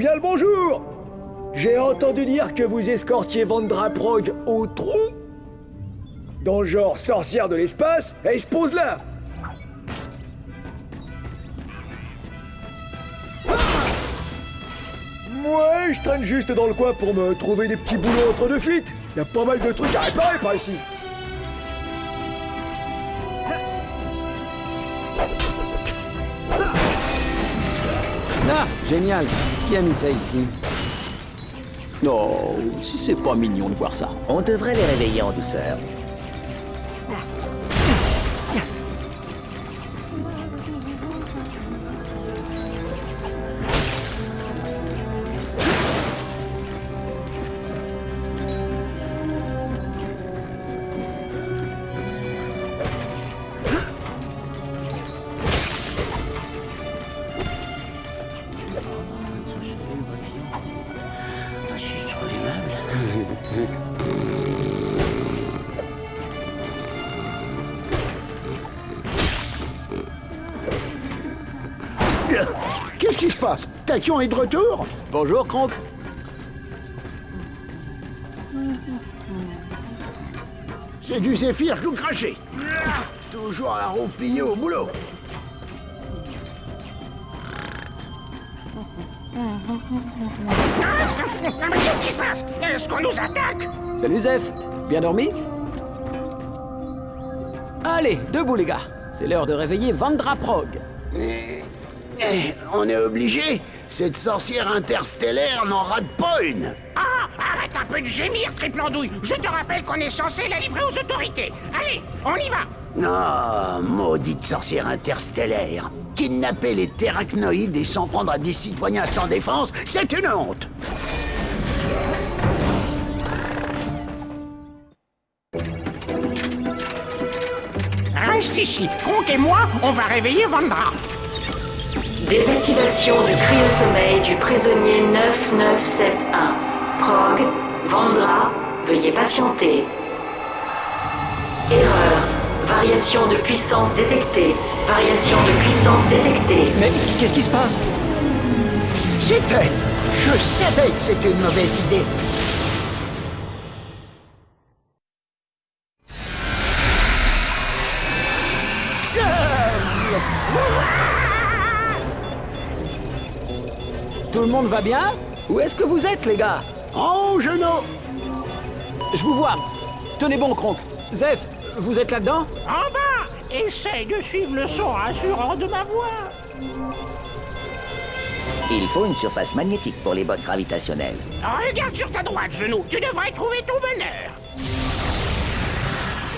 bien le bonjour J'ai entendu dire que vous escortiez Vandra Prog au trou Dans le genre sorcière de l'espace, elle se pose là Ouais, je traîne juste dans le coin pour me trouver des petits boulots entre deux fuites. Y a pas mal de trucs à réparer par ici. Ah, génial. Qui a mis ça ici Non, si c'est pas mignon de voir ça. On devrait les réveiller en douceur. Est de retour Bonjour, Kronk. C'est du zéphyr tout craché. Toujours à roupiller au boulot. Ah, mais qu'est-ce qui se passe? Est-ce qu'on nous attaque? Salut, Zef. Bien dormi? Allez, debout, les gars. C'est l'heure de réveiller Vandra Eh, on est obligé. Cette sorcière interstellaire n'en rate pas une. Ah Arrête un peu de gémir, triple andouille. Je te rappelle qu'on est censé la livrer aux autorités. Allez, on y va. Non, maudite sorcière interstellaire. Kidnapper les terracnoïdes et s'en prendre à des citoyens sans défense, c'est une honte. Reste ici, Kronk et moi, on va réveiller Vandra Désactivation du cryo-sommeil du prisonnier 9971. Prog, Vandra, veuillez patienter. Erreur. Variation de puissance détectée. Variation de puissance détectée. Mais qu'est-ce qui se passe? C'était Je savais que c'était une mauvaise idée Tout le monde va bien Où est-ce que vous êtes, les gars En haut, genoux Je vous vois. Tenez bon, Kronk. Zef, vous êtes là-dedans En bas Essaye de suivre le son rassurant de ma voix Il faut une surface magnétique pour les bottes gravitationnelles. Regarde sur ta droite, genou, tu devrais trouver ton bonheur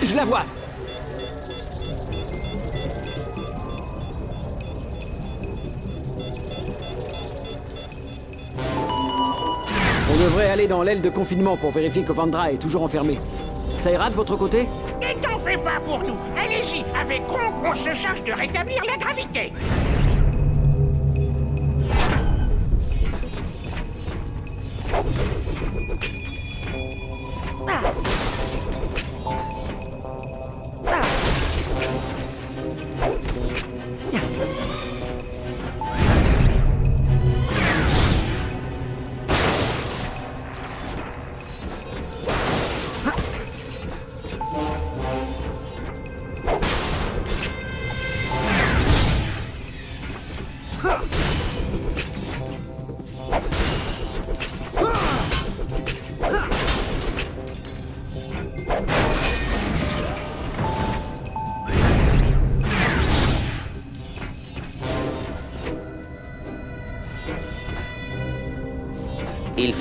Je la vois. On devrait aller dans l'aile de confinement pour vérifier que Vandra est toujours enfermé. Ça ira de votre côté? Ne t'en fais pas pour nous. Allez-y, avec Kronk, on se charge de rétablir la gravité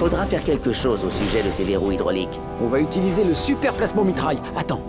faudra faire quelque chose au sujet de ces verrous hydrauliques. On va utiliser le super plasma mitraille. Attends.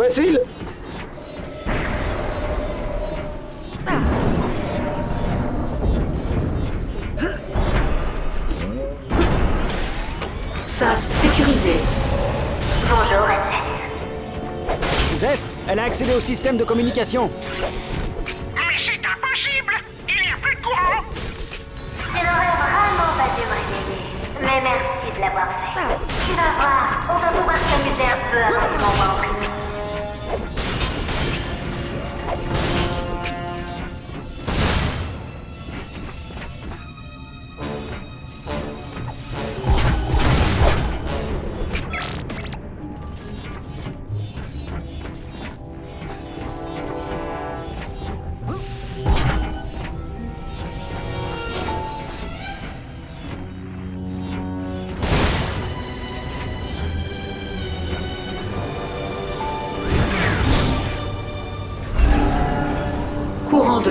Facile. SAS sécurisé. Bonjour. Zeph, elle a accédé au système de communication. Mais c'est impossible Il n'y a plus de courant Tu n'aurais vraiment pas dû me réveiller. Mais merci de l'avoir fait. Tu vas voir, on va pouvoir s'amuser un peu avant que tu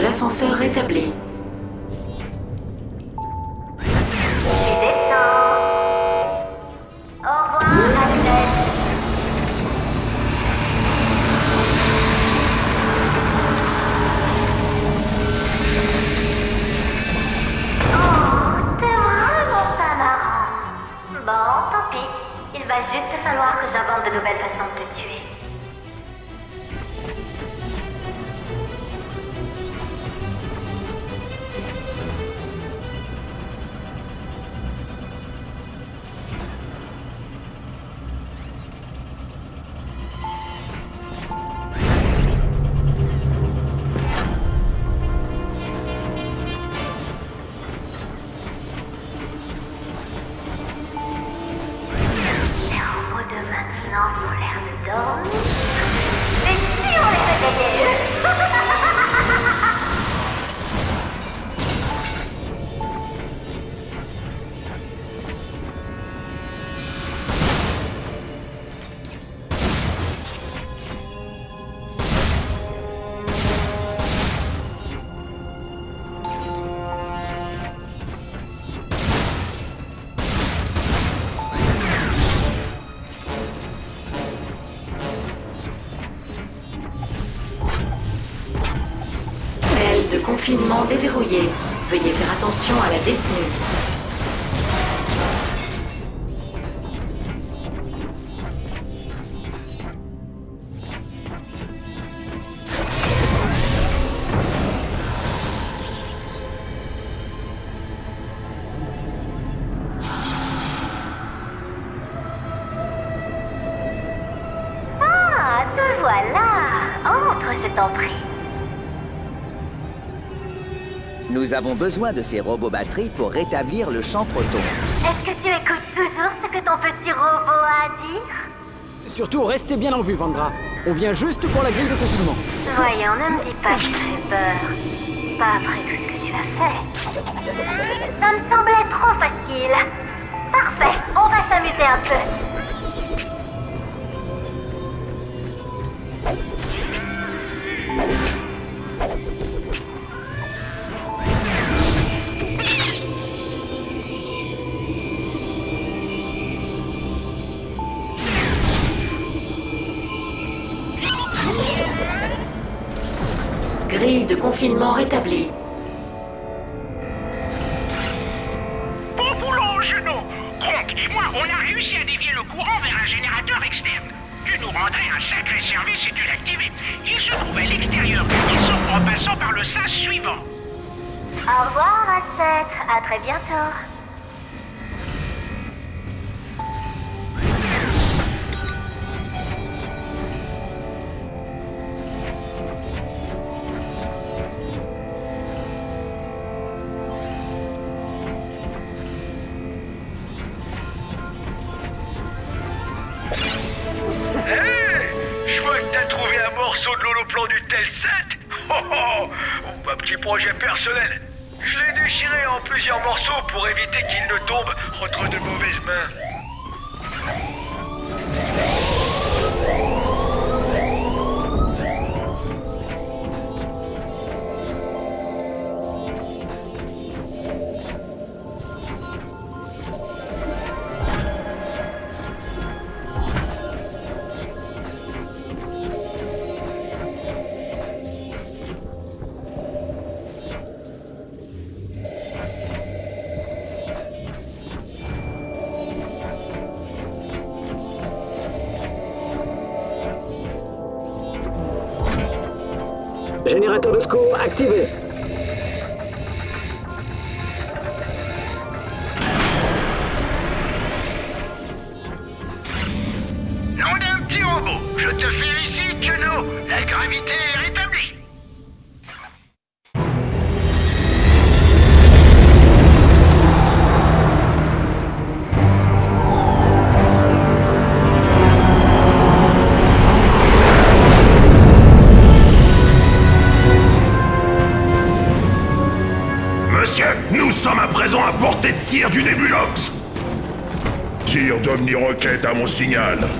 l'ascenseur rétabli. Nous avons besoin de ces robots batteries pour rétablir le champ proton. Est-ce que tu écoutes toujours ce que ton petit robot a à dire? Surtout, restez bien en vue, Vendra. On vient juste pour la grille de confinement. Voyons, ne me dis pas que tu fais peur. Pas après tout ce que tu as fait. Ça me semblait trop facile. Parfait, on va s'amuser un peu. Confinement rétablie. Bon boulot, Juno Kronk et moi, on a réussi à dévier le courant vers un générateur externe. Tu nous rendrais un sacré service si tu l'activais. Il se trouve à l'extérieur du vaisseau en passant par le sas suivant. Au revoir, Ratchet. À très bientôt. Générateur de secours activé. Luciana.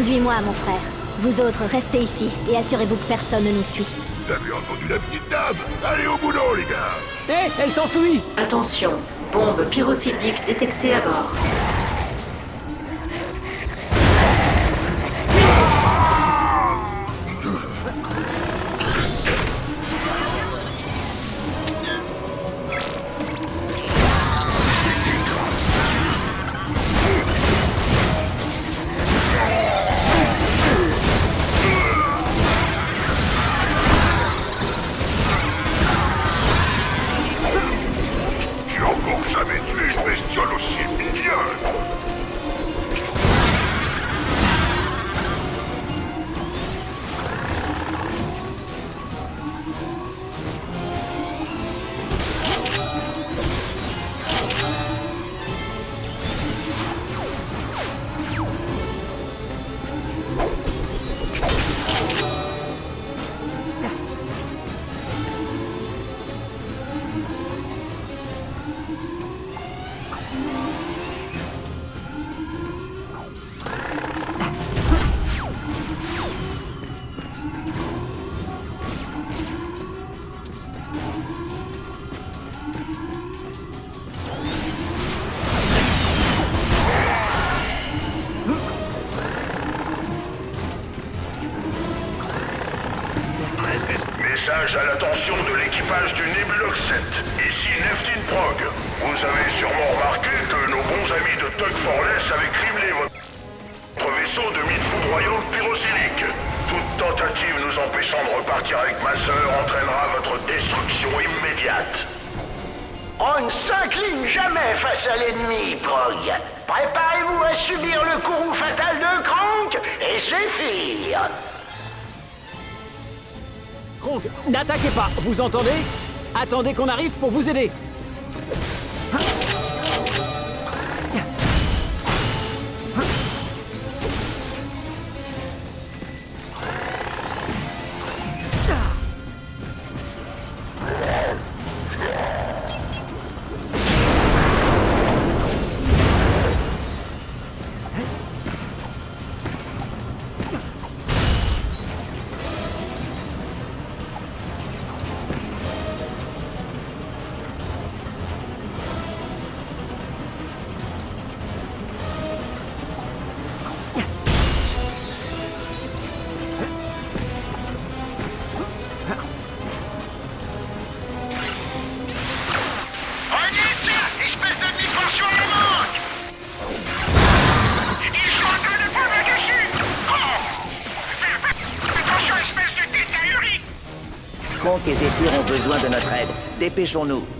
Conduis-moi, mon frère. Vous autres, restez ici et assurez-vous que personne ne nous suit. Vous avez entendu la petite dame? Allez au boulot, les gars Hé, elle s'enfuit Attention, bombe pyrocydique détectée à bord. Message à l'attention de l'équipage du Nebulox 7. Ici Neftin Prog. Vous avez sûrement remarqué que nos bons amis de Tug Forless avaient criblé votre vaisseau de mine foudroyante pyrocylique. Toute tentative nous empêchant de repartir avec ma sœur entraînera votre destruction immédiate. On ne s'incline jamais face à l'ennemi, Prog. Préparez-vous à subir le courroux fatal de Kronk et Zephyr. Kronk, n'attaquez pas, vous entendez? Attendez qu'on arrive pour vous aider. Besoin de notre aide. Dépêchons-nous.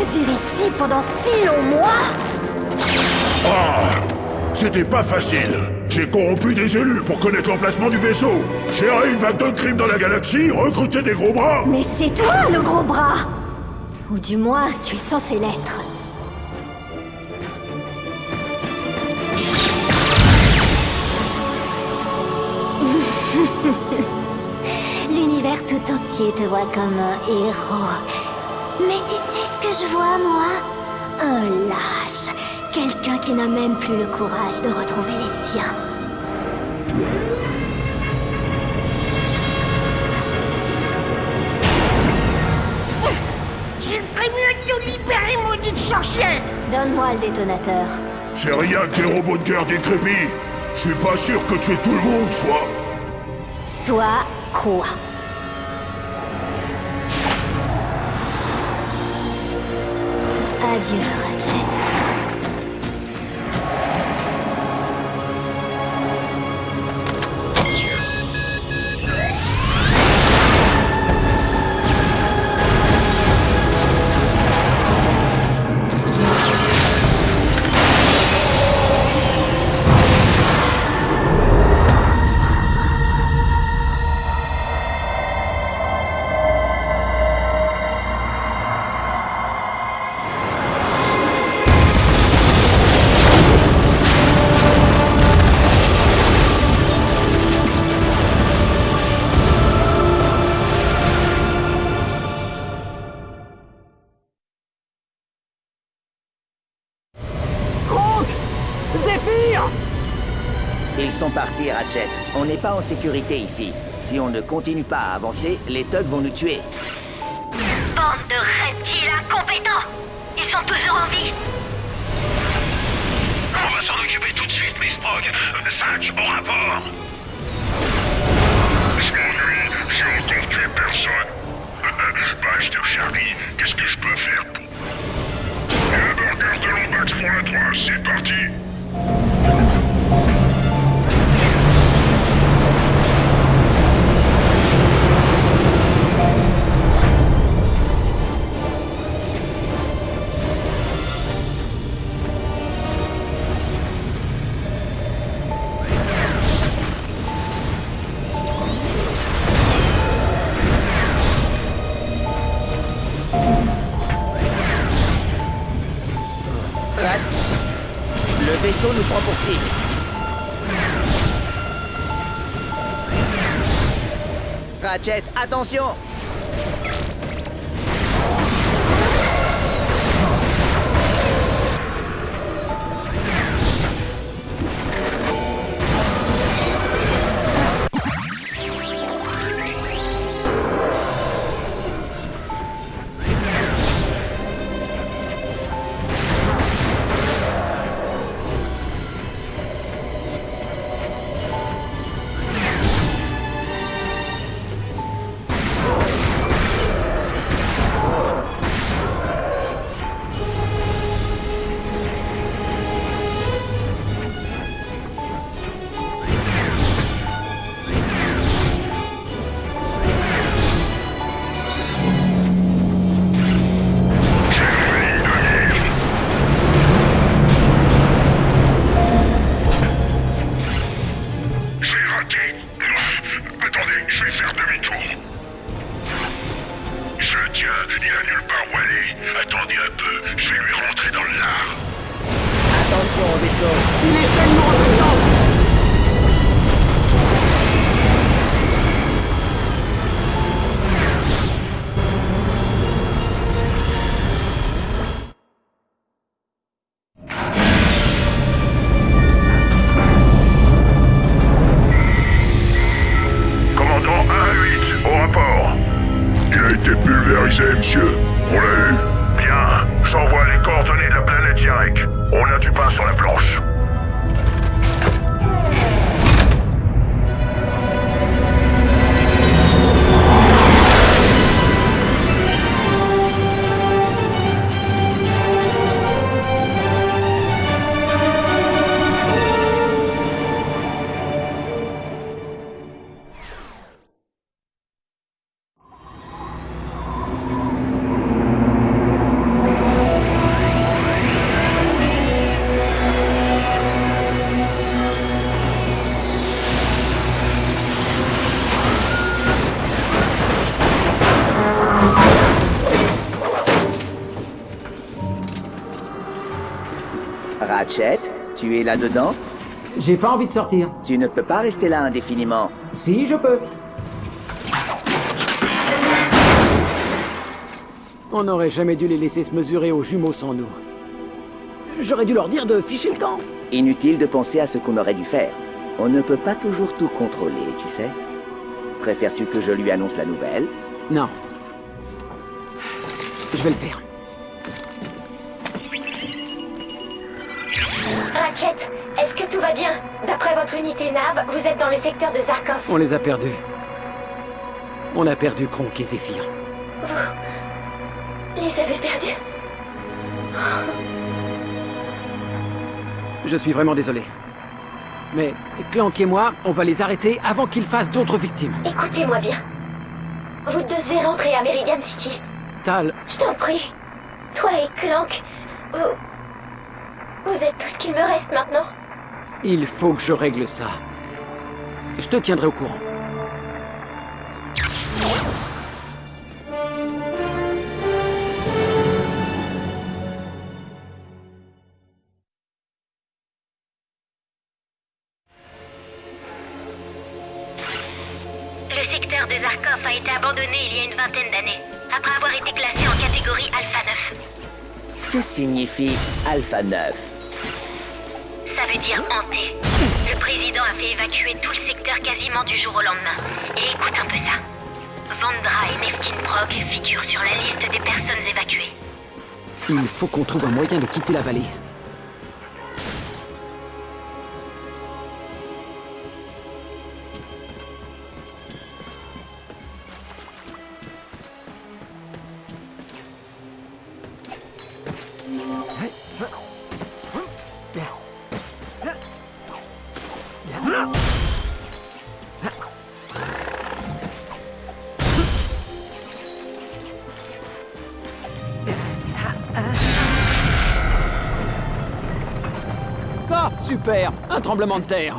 ici pendant si longs mois. Ah C'était pas facile. J'ai corrompu des élus pour connaître l'emplacement du vaisseau. Gérer une vague de crimes dans la galaxie, recruter des gros bras. Mais c'est toi le gros bras. Ou du moins, tu es censé l'être. L'univers tout entier te voit comme un héros. Mais tu sais que je vois, moi Un lâche. Quelqu'un qui n'a même plus le courage de retrouver les siens. Il ferait mieux de nous libérer, maudite sorcière Donne-moi le détonateur. J'ai rien que des robots de guerre décrépits. Je suis pas sûr que tu es tout le monde, soit. Soit quoi? 你和谁？On n'est pas en sécurité ici. Si on ne continue pas à avancer, les thugs vont nous tuer. Bande de reptiles incompétents Ils sont toujours en vie On va s'en occuper tout de suite, Miss Prog. 5 au rapport. Je m'ennuie, j'ai encore tué personne. Page de Charlie, qu'est-ce que je peux faire pour... Un burger de Lombax pour la 3, c'est parti nous prend pour cible. Ratchet, attention là-dedans J'ai pas envie de sortir. Tu ne peux pas rester là indéfiniment. Si, je peux. On n'aurait jamais dû les laisser se mesurer aux jumeaux sans nous. J'aurais dû leur dire de ficher le camp. Inutile de penser à ce qu'on aurait dû faire. On ne peut pas toujours tout contrôler, tu sais. Préfères-tu que je lui annonce la nouvelle? Non. Je vais le faire. Ratchet, est-ce que tout va bien D'après votre unité NAB, vous êtes dans le secteur de Zarkov. On les a perdus. On a perdu Kronk et Zephyr. Vous les avez perdus. Je suis vraiment désolé. Mais Clank et moi, on va les arrêter avant qu'ils fassent d'autres victimes. Écoutez-moi bien. Vous devez rentrer à Meridian City. Tal, Je t'en prie. Toi et Clank, vous... Vous êtes tout ce qu'il me reste maintenant. il faut que je règle ça. Je te tiendrai au courant. Le secteur de Zarkov a été abandonné il y a une vingtaine d'années, après avoir été classé en catégorie Alpha 9. Que signifie Alpha 9 Ça dire hanté. Le président a fait évacuer tout le secteur quasiment du jour au lendemain. Et écoute un peu ça. Vandra et Neftin Prog figurent sur la liste des personnes évacuées. Il faut qu'on trouve un moyen de quitter la vallée. Tremblement de terre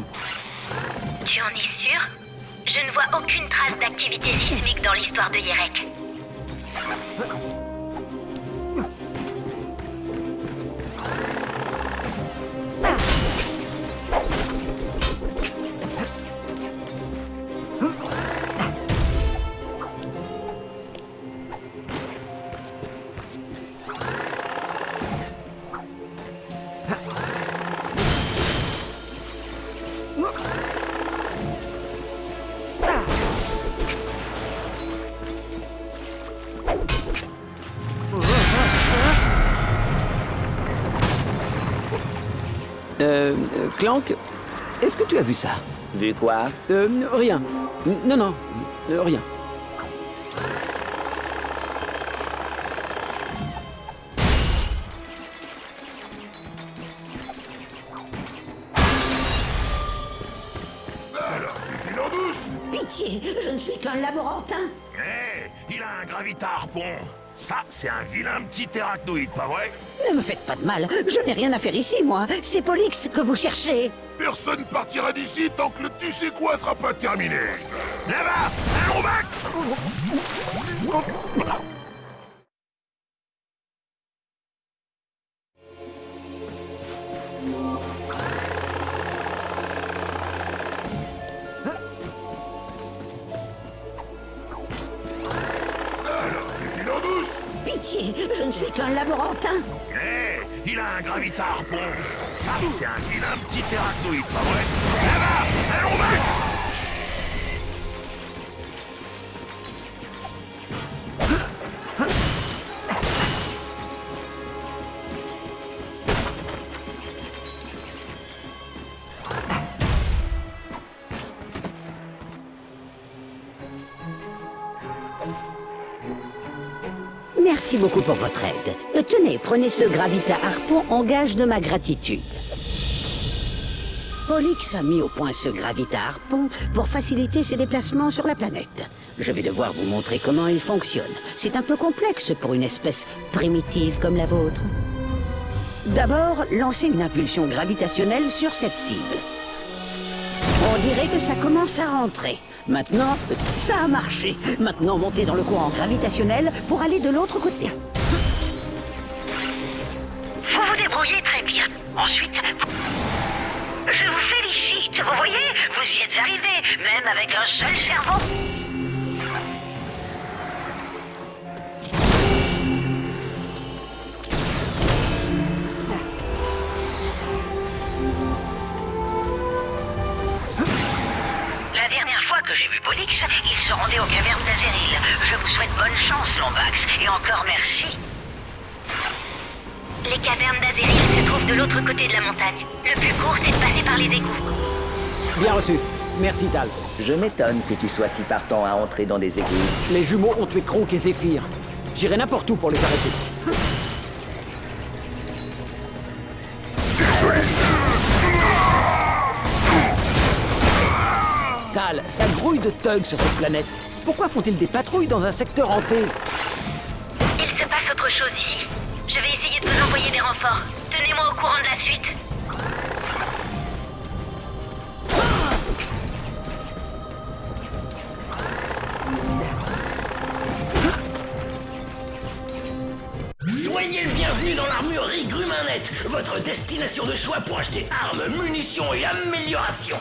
Tu en es sûr? Je ne vois aucune trace d'activité sismique dans l'histoire de Yerek. Euh, Clank, est-ce que tu as vu ça? Vu quoi? Euh, rien. Non, non, euh, rien. Alors, tu files en douce Pitié, je ne suis qu'un laborantin. Hé, il a un gravita harpon. Ça, c'est un vilain petit arachnoïde, pas vrai? Je n'ai rien à faire ici, moi. C'est Pollux que vous cherchez. Personne partira d'ici tant que le tu sais quoi sera pas terminé. Là-bas, allons Max un gravita harpon. Ça, c'est un vilain petit arachnoïde, pas vrai? Là-bas, allons Max Merci beaucoup pour votre aide. Tenez, prenez ce gravita harpon en gage de ma gratitude. Pollux a mis au point ce gravita harpon pour faciliter ses déplacements sur la planète. Je vais devoir vous montrer comment il fonctionne. C'est un peu complexe pour une espèce primitive comme la vôtre. D'abord, lancez une impulsion gravitationnelle sur cette cible. On dirait que ça commence à rentrer. Maintenant, ça a marché. Maintenant, montez dans le courant gravitationnel pour aller de l'autre côté. Ensuite, Je vous félicite. Vous voyez, vous y êtes arrivé, même avec un seul cerveau. La dernière fois que j'ai vu Pollux, il se rendait aux cavernes d'Azeril. Je vous souhaite bonne chance, Lombax, et encore merci. Les cavernes d'Azeril se trouvent de l'autre côté de la montagne. Le plus court, c'est de passer par les égouts. Bien reçu. Merci, Tal. Je m'étonne que tu sois si partant à entrer dans des égouts. Les jumeaux ont tué Kronk et Zephyr. J'irai n'importe où pour les arrêter. Désolé. Tal, ça grouille de thugs sur cette planète. Pourquoi font-ils des patrouilles dans un secteur hanté? Il se passe autre chose ici. Je vais essayer de vous envoyer des renforts. Tenez-moi au courant de la suite. Soyez le bienvenu dans l'armurerie Grumanet, votre destination de choix pour acheter armes, munitions et améliorations.